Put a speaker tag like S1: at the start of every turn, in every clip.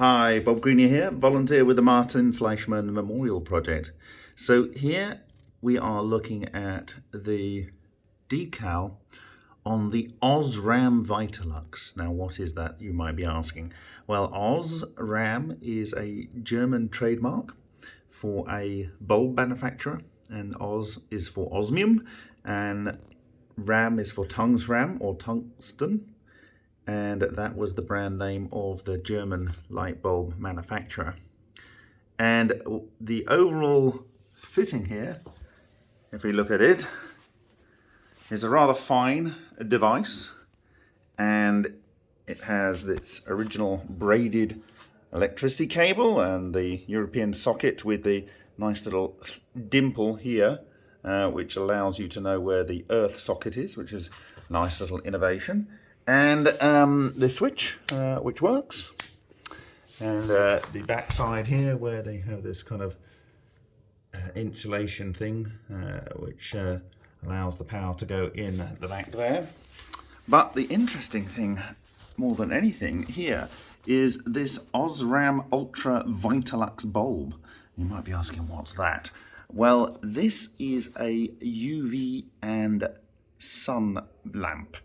S1: Hi, Bob Greenyer here, volunteer with the Martin Fleischmann Memorial Project. So here we are looking at the decal on the Osram Vitalux. Now what is that you might be asking? Well Osram is a German trademark for a bulb manufacturer and Os is for osmium and Ram is for tungsram or tungsten and that was the brand name of the German light bulb manufacturer. And the overall fitting here, if we look at it, is a rather fine device and it has this original braided electricity cable and the European socket with the nice little dimple here uh, which allows you to know where the earth socket is which is a nice little innovation and um, the switch uh, which works. And uh, the back side here where they have this kind of uh, insulation thing uh, which uh, allows the power to go in the back there. But the interesting thing more than anything here is this Osram Ultra Vitalux bulb. You might be asking what's that? Well this is a UV and sun lamp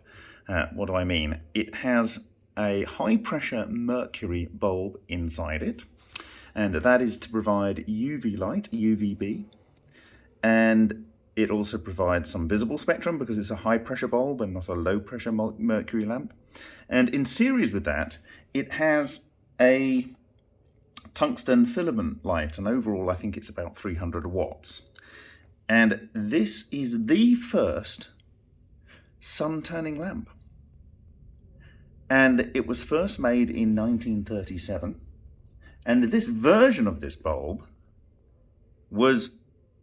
S1: uh, what do I mean? It has a high pressure mercury bulb inside it and that is to provide UV light, UVB, and it also provides some visible spectrum because it's a high pressure bulb and not a low pressure mercury lamp. And in series with that, it has a tungsten filament light, and overall I think it's about 300 watts. And this is the first sun turning lamp and it was first made in 1937 and this version of this bulb was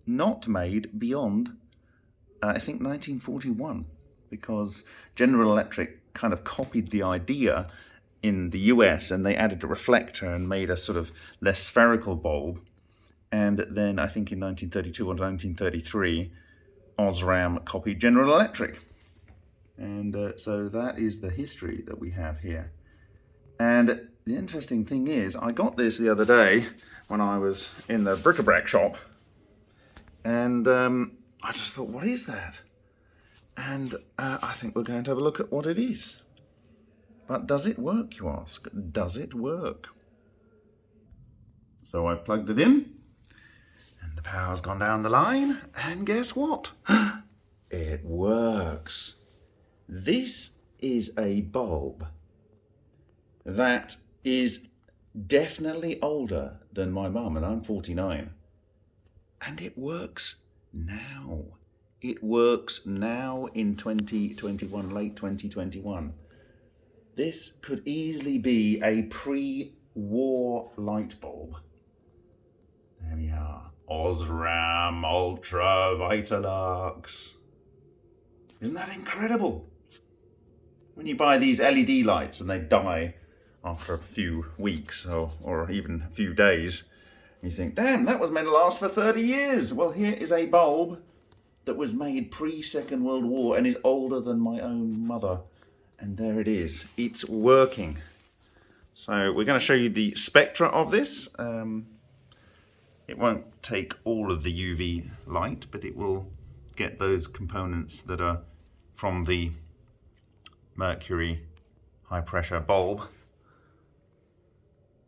S1: not made beyond uh, I think 1941 because General Electric kind of copied the idea in the US and they added a reflector and made a sort of less spherical bulb. And then I think in 1932 or 1933 Osram copied General Electric and uh, so that is the history that we have here. And the interesting thing is, I got this the other day when I was in the bric-a-brac shop. And um, I just thought, what is that? And uh, I think we're going to have a look at what it is. But does it work, you ask? Does it work? So I've plugged it in, and the power's gone down the line, and guess what? it works. This is a bulb that is definitely older than my mum, and I'm 49. And it works now. It works now in 2021, late 2021. This could easily be a pre-war light bulb. There we are. Osram Ultra Vitalux. Isn't that incredible? When you buy these LED lights and they die after a few weeks or, or even a few days, you think, damn, that was meant to last for 30 years. Well, here is a bulb that was made pre-Second World War and is older than my own mother. And there it is. It's working. So we're going to show you the spectra of this. Um, it won't take all of the UV light, but it will get those components that are from the mercury high pressure bulb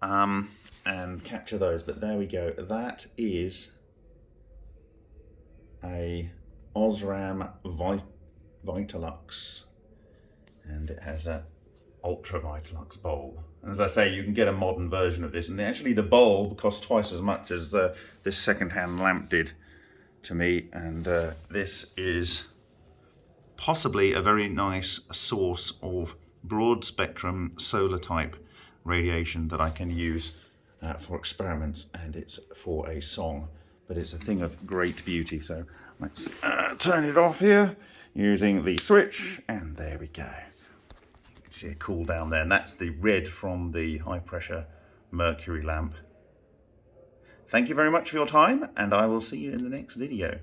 S1: um, and capture those. But there we go. That is a Osram Vit Vitalux and it has a Ultra Vitalux bulb. And as I say, you can get a modern version of this. And actually the bulb costs twice as much as uh, this second-hand lamp did to me. And uh, this is possibly a very nice source of broad spectrum solar type radiation that I can use uh, for experiments and it's for a song. But it's a thing of great beauty so let's uh, turn it off here using the switch and there we go. You can see it cool down there and that's the red from the high pressure mercury lamp. Thank you very much for your time and I will see you in the next video